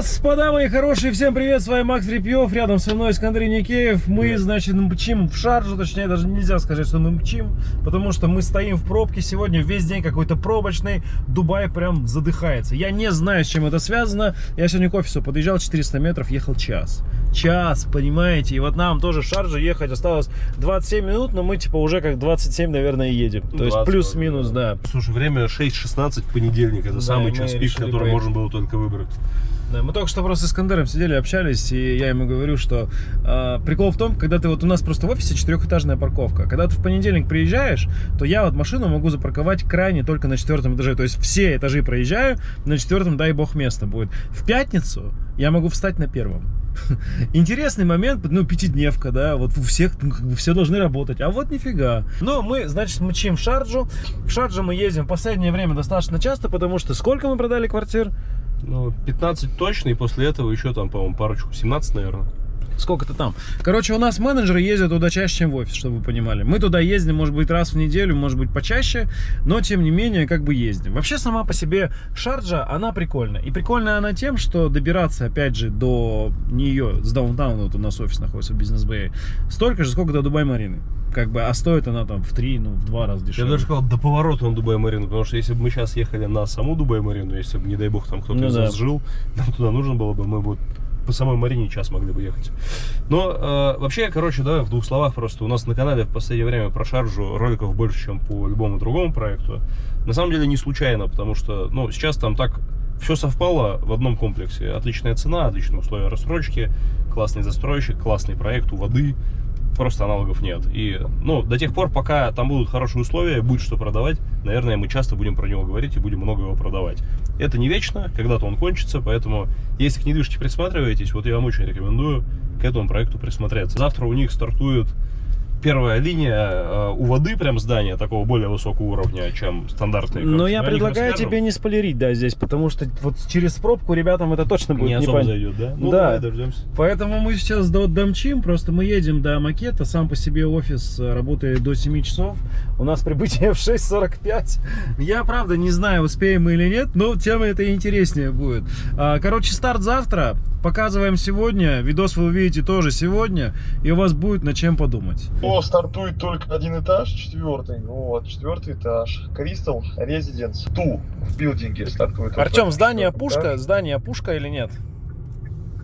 Господа мои хорошие, всем привет, с вами Макс Репьев, рядом со мной Искандрий Никеев. Мы, Привет. значит, мчим в шаржу, точнее, даже нельзя сказать, что мы мчим, потому что мы стоим в пробке сегодня, весь день какой-то пробочный, Дубай прям задыхается. Я не знаю, с чем это связано, я сегодня к офису подъезжал 400 метров, ехал час. Час, понимаете, и вот нам тоже в шарже ехать осталось 27 минут, но мы типа уже как 27, наверное, едем. То есть 20, плюс-минус, да. Слушай, время 6.16 понедельник. Это Да, самый час пик, который можно было только выбрать. Мы только что просто с Искандером сидели, общались, и я ему говорю, что а, прикол в том, когда ты вот у нас просто в офисе четырехэтажная парковка. Когда ты в понедельник приезжаешь, то я вот машину могу запарковать крайне только на четвертом этаже. То есть все этажи проезжаю, на четвертом, дай бог, место будет. В пятницу я могу встать на первом. Интересный момент, ну, пятидневка, да, вот у всех, ну, как бы все должны работать, а вот нифига. Но мы, значит, мчим в Шарджу. В Шарджу мы ездим в последнее время достаточно часто, потому что сколько мы продали квартир? Ну, 15 точно, и после этого еще там, по-моему, парочку. 17, наверное. Сколько-то там. Короче, у нас менеджеры ездят туда чаще, чем в офис, чтобы вы понимали. Мы туда ездим, может быть, раз в неделю, может быть, почаще, но, тем не менее, как бы ездим. Вообще, сама по себе Шарджа, она прикольная. И прикольная она тем, что добираться, опять же, до нее, с даунтауна, вот у нас офис находится в бизнес-бэе, столько же, сколько до Дубай-Марины. Как бы, а стоит она там в три, ну, в два раза Я дешевле. бы даже сказал, до поворота на Дубай-Марину, потому что если бы мы сейчас ехали на саму Дубай-Марину, если бы, не дай бог, там кто-то Ну из да. нас жил, нам туда нужно было бы, мы бы по самой Марине час могли бы ехать. Но э, вообще, короче, давай в двух словах просто. У нас на канале в последнее время про шаржу роликов больше, чем по любому другому проекту. На самом деле не случайно, потому что, ну, сейчас там так все совпало в одном комплексе. Отличная цена, отличные условия рассрочки, классный застройщик, классный проект у воды. Просто аналогов нет. И, ну, до тех пор, пока там будут хорошие условия, будет что продавать, наверное, мы часто будем про него говорить и будем много его продавать. Это не вечно, когда-то он кончится, поэтому, если к недвижке присматриваетесь, вот я вам очень рекомендую к этому проекту присмотреться. Завтра у них стартует первая линия э, у воды, прям здания такого более высокого уровня, чем стандартные. Но я предлагаю тебе не спойлерить, да, здесь, потому что вот через пробку ребятам это точно будет не особо непон- зайдет, да? Ну, Да. давай дождемся. Поэтому мы сейчас до домчим, просто мы едем до макета, сам по себе офис э, работает до 7 часов, у нас прибытие в 6.45. Я, правда, не знаю, успеем мы или нет, но тема это интереснее будет. А, Короче, старт завтра, показываем сегодня, видос вы увидите тоже сегодня, и у вас будет над чем подумать. Стартует только один этаж, четвертый. Вот, четвертый этаж. Crystal Residence 2 в билдинге стартует. Артем, здание пушка, этаж. здание пушка или нет?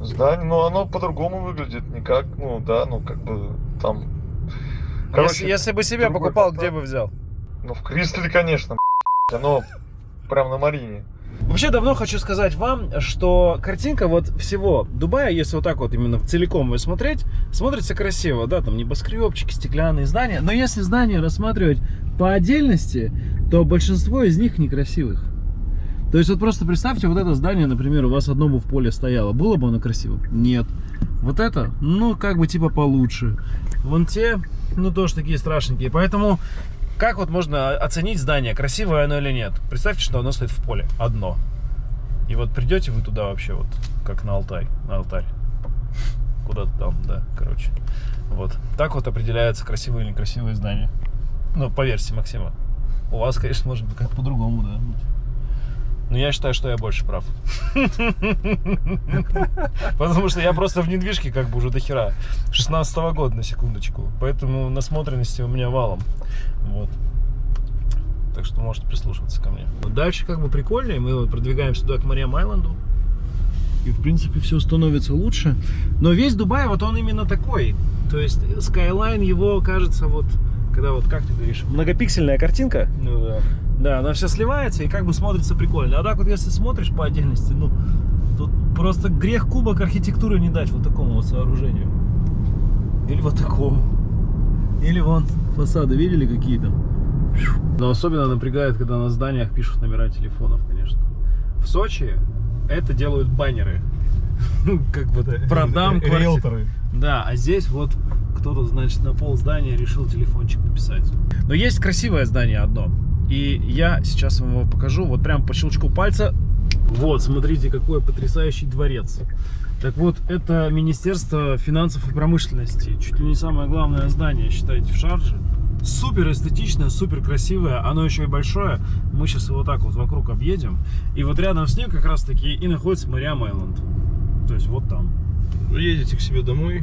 Здание, ну оно по-другому выглядит, никак, ну да, ну как бы там... если, если бы себе покупал, фасад. где бы взял? Ну в Кристалле, конечно, оно прям на Марине. Вообще давно хочу сказать вам, что картинка вот всего Дубая, если вот так вот именно целиком ее смотреть, смотрится красиво, да, там небоскребчики, стеклянные здания, но если здания рассматривать по отдельности, то большинство из них некрасивых. То есть вот просто представьте, вот это здание, например, у вас одно бы в поле стояло, было бы оно красивым? Нет. Вот это, ну, как бы типа получше. Вон те, ну, тоже такие страшненькие. Поэтому как вот можно оценить здание, красивое оно или нет? Представьте, что оно стоит в поле, одно. И вот придете вы туда вообще, вот, как на Алтай, на алтарь. Куда-то там, да, короче. Вот. Так вот определяется красивое или некрасивое здание. Ну, по версии Максима. У вас, конечно, может быть как по-другому, да. Но я считаю, что я больше прав. Потому что я просто в недвижке как бы уже до хера. 16 года, на секундочку. Поэтому насмотренности у меня валом. Вот. Так что можете прислушиваться ко мне. Дальше как бы прикольнее. Мы продвигаемся туда к Мариам Айленду. И в принципе все становится лучше. Но весь Дубай, вот он именно такой. То есть Skyline его кажется вот, когда вот, как ты говоришь, многопиксельная картинка. Ну да. Да, она вся сливается и как бы смотрится прикольно. А так вот, если смотришь по отдельности, ну, тут просто грех кубок архитектуры не дать вот такому вот сооружению. Или вот такому. Или вон фасады, видели какие там? Но особенно напрягает, когда на зданиях пишут номера телефонов, конечно. В Сочи это делают баннеры. Ну, как бы продам квартиру. Да, а здесь вот кто-то, значит, на пол здания решил телефончик написать. Но есть красивое здание одно. И я сейчас вам его покажу. Вот прям по щелчку пальца. Вот, смотрите, какой потрясающий дворец. Так вот, это Министерство финансов и промышленности. Чуть ли не самое главное здание, считайте, в Шарже. Супер эстетичное, супер красивое, оно еще и большое. Мы сейчас его так вот вокруг объедем. И вот рядом с ним как раз таки и находится Мариам Айленд. То есть вот там. Вы едете к себе домой.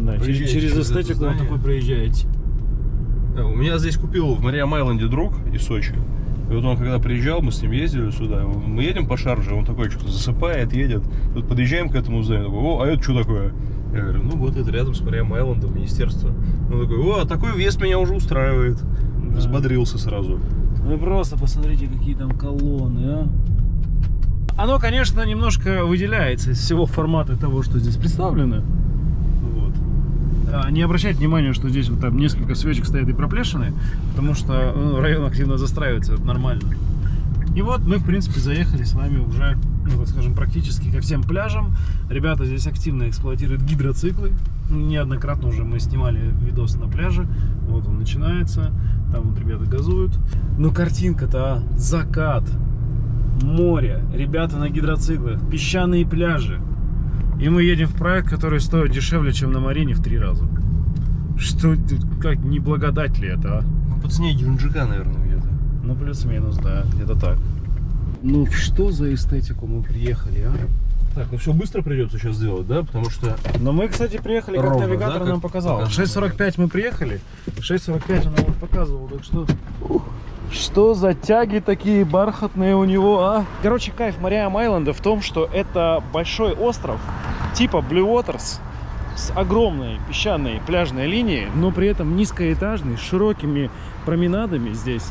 Да, через, Проезжаете через эстетику вот такой проезжаете. Да, у меня здесь купил в Мариам Айленде друг из Сочи. И вот он когда приезжал, мы с ним ездили сюда, мы едем по шарже, он такой что-то засыпает, едет. Тут подъезжаем к этому зданию, такой, о, а это что такое? Я говорю, ну вот это рядом с Мариам Айлендом, министерство. Он такой, о, такой вес меня уже устраивает. Да. Взбодрился сразу. Вы просто посмотрите, какие там колонны, а. Оно, конечно, немножко выделяется из всего формата того, что здесь представлено. А, Не обращайте внимания, что здесь вот там несколько свечек стоят и проплешины, потому что ну, район активно застраивается, это нормально. И вот мы, в принципе, заехали с вами уже, ну, так скажем, практически ко всем пляжам. Ребята здесь активно эксплуатируют гидроциклы. Неоднократно уже мы снимали видос на пляже. Вот он начинается. Там вот ребята газуют. Но картинка-то, а, закат, море, ребята на гидроциклах, песчаные пляжи. И мы едем в проект, который стоит дешевле, чем на Марине в три раза. Что, как, не благодать ли это, а? Ну, по цене Геленджика, наверное, где-то. Ну, плюс-минус, да, где-то так. Ну, что за эстетику мы приехали, а? Так, ну все быстро придется сейчас сделать, да? Потому что Но мы, кстати, приехали, как Ровно, навигатор да, как нам показал. показывал. 6.45 мы приехали, 6.45 он нам показывал, так что... Что за тяги такие бархатные у него, а? Короче, кайф Мариам Айленда в том, что это большой остров типа Blue Waters с огромной песчаной пляжной линией, но при этом низкоэтажный, с широкими променадами здесь.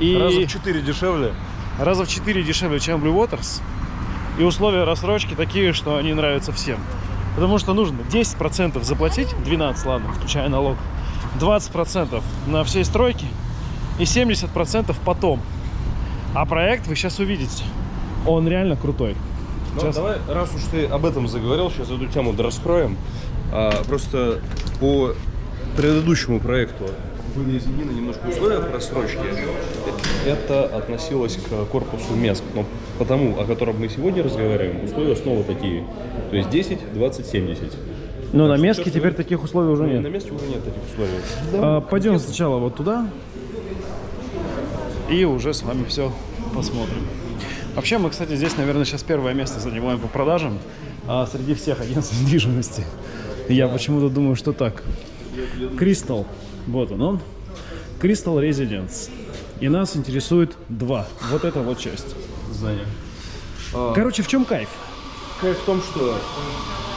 И раза в 4 дешевле. раза в 4 дешевле, чем Blue Waters. И условия рассрочки такие, что они нравятся всем. Потому что нужно 10% заплатить, 12, ладно, включая налог, 20% на все стройки и 70% потом. А проект вы сейчас увидите. Он реально крутой. Ну, Сейчас. давай, раз уж ты об этом заговорил, сейчас эту тему раскроем. А, просто по предыдущему проекту были изменены немножко условия просрочки. Это относилось к корпусу МЕСК. Но потому, о котором мы сегодня разговариваем, условия снова такие. То есть 10, 20, 70. Но на что Меске всё, теперь что- таких условий уже Ну, нет. На месте уже нет таких условий. А, пойдем сначала вот туда и уже с вами все посмотрим. Вообще мы, кстати, здесь, наверное, сейчас первое место занимаем по продажам а, среди всех агентств недвижимости. Я почему-то думаю, что так. Кристалл, вот он он. Кристалл Residence. И нас интересует два. Вот эта вот часть. Здание. А, Короче, в чем кайф? Кайф в том, что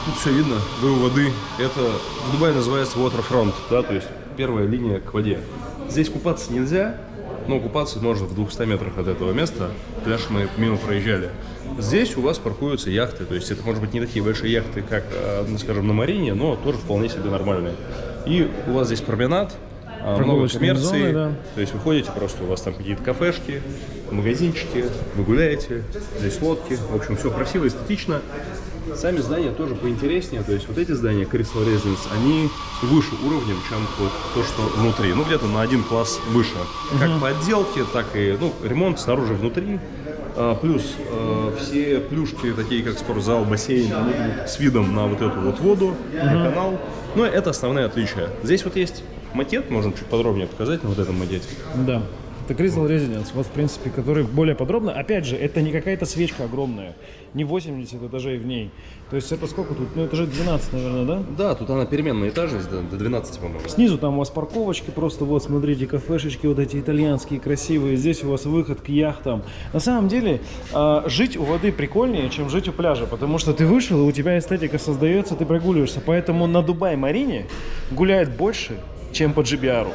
тут все видно, вы у воды. Это в Дубае называется waterfront, да, то есть первая линия к воде. Здесь купаться нельзя, но купаться можно в 200 метрах от этого места. Пляж мы мимо проезжали. Здесь у вас паркуются яхты, то есть это может быть не такие большие яхты, как, э, ну, скажем, на Марине, но тоже вполне себе нормальные. И у вас здесь променад, а, много коммерции, зоны, да. то есть вы ходите просто, у вас там какие-то кафешки, магазинчики, вы гуляете, здесь лодки, в общем, все красиво, эстетично. Сами здания тоже поинтереснее, то есть вот эти здания Crystal Residence, они выше уровнем, чем вот то, что внутри, ну где-то на один класс выше. Как по отделке, так и ну, ремонт снаружи внутри. А, плюс э, все плюшки, такие как спортзал, бассейн, они будут с видом на вот эту вот воду, на канал. Но это основные отличия. Здесь вот есть макет, можно чуть подробнее показать на вот этом макете. Да. Это Crystal Residence, вот в принципе, который более подробно. Опять же, это не какая-то свечка огромная, не 80 этажей в ней. То есть это сколько тут? Ну этажей 12, наверное, да? Да, тут она переменная этажность до, до 12, по-моему. Снизу там у вас парковочки, просто вот смотрите, кафешечки вот эти итальянские, красивые. Здесь у вас выход к яхтам. На самом деле, а, жить у воды прикольнее, чем жить у пляжа, потому что ты вышел, и у тебя эстетика создается, ты прогуливаешься. Поэтому на Дубай-Марине гуляет больше, чем по GBR.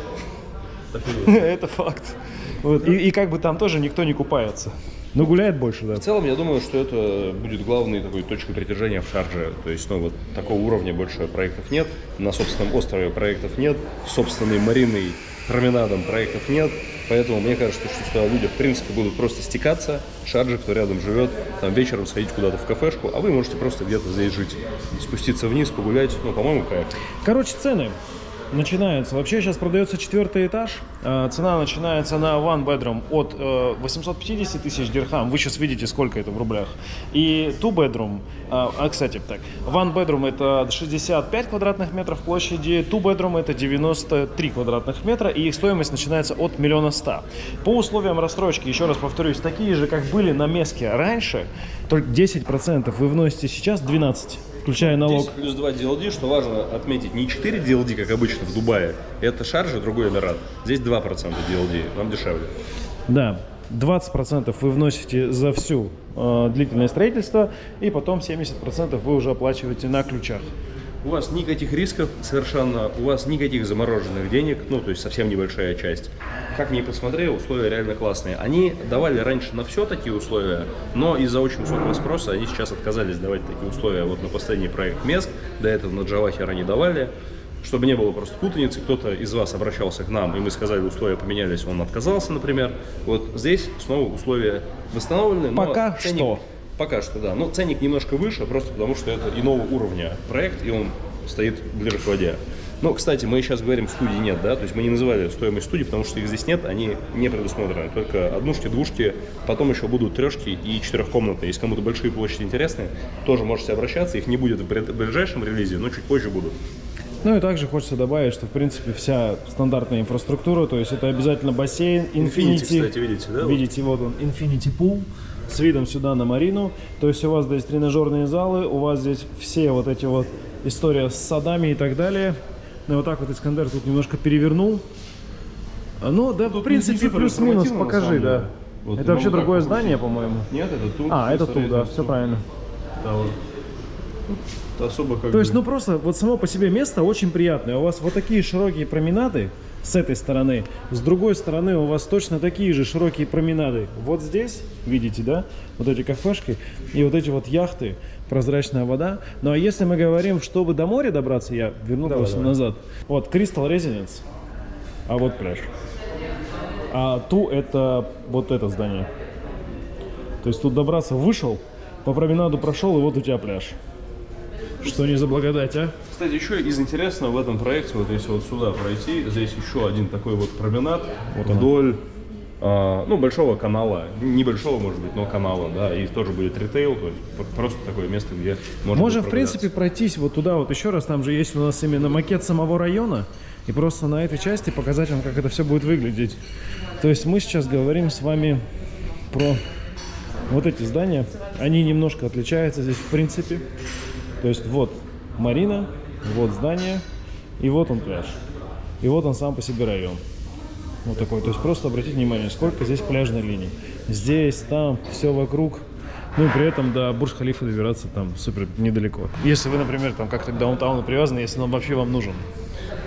Это факт. Вот. И, и как бы там тоже никто не купается. Но гуляет больше, да. В целом, я думаю, что это будет главной такой точкой притяжения в Шарже. То есть, ну, вот такого уровня больше проектов нет. На собственном острове проектов нет. Собственной мариной променадом проектов нет. Поэтому мне кажется, что сюда люди, в принципе, будут просто стекаться. Шарджи, кто рядом живет, там вечером сходить куда-то в кафешку, а вы можете просто где-то здесь жить. Спуститься вниз, погулять. Ну, по-моему, кайф. Короче, цены. Начинается. Вообще сейчас продается четвертый этаж. Э, Цена начинается на one bedroom от э, 850 тысяч дирхам. Вы сейчас видите, сколько это в рублях. И two bedroom, э, а, кстати, так, one bedroom это 65 квадратных метров площади, two bedroom это 93 квадратных метра, и их стоимость начинается от миллиона ста. По условиям рассрочки, еще раз повторюсь, такие же, как были на Меске раньше, только 10% вы вносите сейчас, 12 включая налог. 10 плюс 2 DLD, что важно отметить, не 4 DLD, как обычно в Дубае, это Шарджа, другой Эмират. Здесь 2% DLD, вам дешевле. Да, 20% вы вносите за всю э, длительное строительство, и потом 70% вы уже оплачиваете на ключах. У вас никаких рисков совершенно, у вас никаких замороженных денег, ну, то есть совсем небольшая часть. Как ни посмотри, условия реально классные. Они давали раньше на все такие условия, но из-за очень высокого спроса они сейчас отказались давать такие условия. Вот на последний проект МЕСК, до этого на Джавахер они давали. Чтобы не было просто путаницы, кто-то из вас обращался к нам, и мы сказали, условия поменялись, он отказался, например. Вот здесь снова условия восстановлены. но Пока ценник- что. Пока что, да. Но ценник немножко выше, просто потому что это иного уровня проект, и он стоит ближе к воде. Ну, кстати, мы сейчас говорим, студии нет, да, то есть мы не называли стоимость студии, потому что их здесь нет, они не предусмотрены. Только однушки, двушки, потом еще будут трешки и четырехкомнатные. Если кому-то большие площади интересны, тоже можете обращаться, их не будет в ближай- ближайшем релизе, но чуть позже будут. Ну и также хочется добавить, что в принципе вся стандартная инфраструктура, то есть это обязательно бассейн, Infinity, Infinity, кстати, видите, да, вот? Видите, вот он, Infinity Pool с видом сюда на марину. То есть у вас здесь тренажерные залы, у вас здесь все вот эти вот история с садами и так далее. Ну и вот так вот Искандер тут немножко перевернул. Ну да, в принципе, плюс-минус покажи, да. Вот это вообще другое здание, по-моему. Нет, это тут. А, это тут, да, все правильно. Да, вот. Особо как То есть, бы- ну просто вот само по себе место очень приятное. У вас вот такие широкие променады с этой стороны, с другой стороны у вас точно такие же широкие променады. Вот здесь, видите, да, вот эти кафешки и вот эти вот яхты, прозрачная вода. Ну а если мы говорим, чтобы до моря добраться, я верну Давай, просто давай. назад. Вот Crystal Residence, а вот пляж. А ту это вот это здание. То есть тут добраться вышел, по променаду прошел, и вот у тебя пляж. Что не за благодать, а? Кстати, еще из интересного в этом проекте, вот если вот сюда пройти, здесь еще один такой вот променад Вот вдоль, а, ну, большого канала, небольшого, может быть, но канала, да, и тоже будет ритейл, то есть пр- просто такое место, где можно Можем, в принципе, пройтись вот туда вот еще раз. Там же есть у нас именно макет самого района. И просто на этой части показать вам, как это все будет выглядеть. То есть мы сейчас говорим с вами про вот эти здания. Они немножко отличаются здесь, в принципе. То есть вот марина, вот здание, и вот он пляж. И вот он сам по себе район. Вот такой. То есть просто обратите внимание, сколько здесь пляжной линии. Здесь, там, все вокруг. Ну и при этом до Бурж-Халифа добираться там супер недалеко. Если вы, например, там как-то к даунтауну привязаны, если он вообще вам нужен.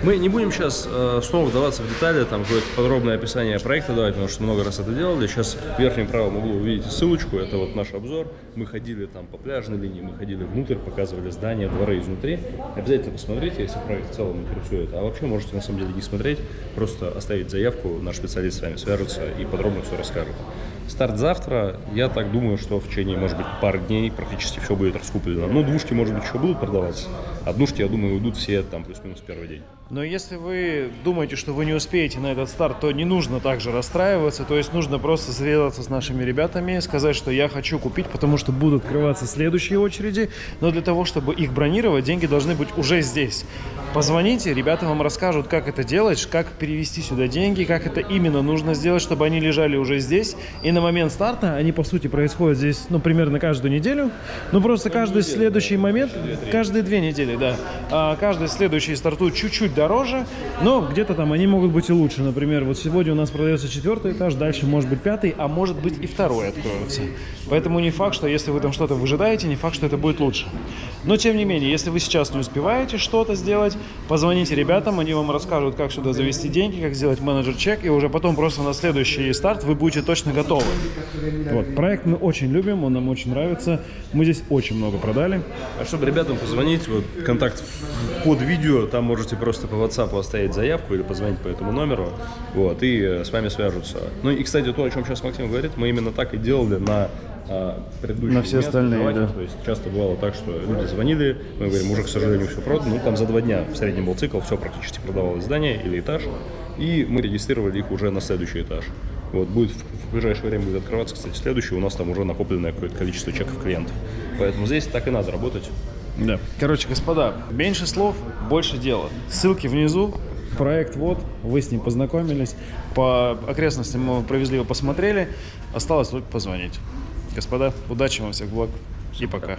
Мы не будем сейчас э, снова вдаваться в детали, там какое-то подробное описание проекта давать, потому что много раз это делали. Сейчас в верхнем правом углу вы видите ссылочку, это вот наш обзор. Мы ходили там по пляжной линии, мы ходили внутрь, показывали здания, дворы изнутри. Обязательно посмотрите, если проект в целом интересует. А вообще можете на самом деле не смотреть, просто оставить заявку, наш специалист с вами свяжется и подробно все расскажет. Старт завтра, я так думаю, что в течение, может быть, пары дней практически все будет раскуплено. Ну, двушки, может быть, еще будут продаваться, двушки, я думаю, уйдут все там плюс-минус первый день. Но если вы думаете, что вы не успеете на этот старт, то не нужно также расстраиваться. То есть нужно просто связаться с нашими ребятами, сказать, что я хочу купить, потому что будут открываться следующие очереди. Но для того, чтобы их бронировать, деньги должны быть уже здесь. Позвоните, ребята вам расскажут, как это делать, как перевести сюда деньги, как это именно нужно сделать, чтобы они лежали уже здесь. И на момент старта они, по сути, происходят здесь, ну, примерно каждую неделю. Ну, просто каждый следующий момент, каждые две недели, да. А каждый следующий стартует чуть-чуть дороже, но где-то там они могут быть и лучше. Например, вот сегодня у нас продается четвертый этаж, дальше может быть пятый, а может быть и второй откроется. Поэтому не факт, что если вы там что-то выжидаете, не факт, что это будет лучше. Но тем не менее, если вы сейчас не успеваете что-то сделать, позвоните ребятам, они вам расскажут, как сюда завести деньги, как сделать менеджер-чек, и уже потом просто на следующий старт вы будете точно готовы. Вот, проект мы очень любим, он нам очень нравится. Мы здесь очень много продали. А чтобы ребятам позвонить, вот контакт под видео, там можете просто по WhatsApp оставить заявку или позвонить по этому номеру, вот, и э, с вами свяжутся. Ну и, кстати, то, о чем сейчас Максим говорит, мы именно так и делали на а предыдущее На все остальные, да. То есть часто бывало так, что люди звонили, мы говорим, уже, к сожалению, все продано. Ну, там за два дня в среднем был цикл, все практически продавалось здание или этаж. И мы регистрировали их уже на следующий этаж. Вот, будет в, в ближайшее время будет открываться, кстати, следующий. У нас там уже накопленное какое-то количество чеков клиентов. Поэтому здесь так и надо работать. Да. Короче, господа, меньше слов, больше дела. Ссылки внизу. Проект вот, вы с ним познакомились. По окрестностям мы провезли его, посмотрели. Осталось только позвонить. Господа, удачи вам всех благ и пока.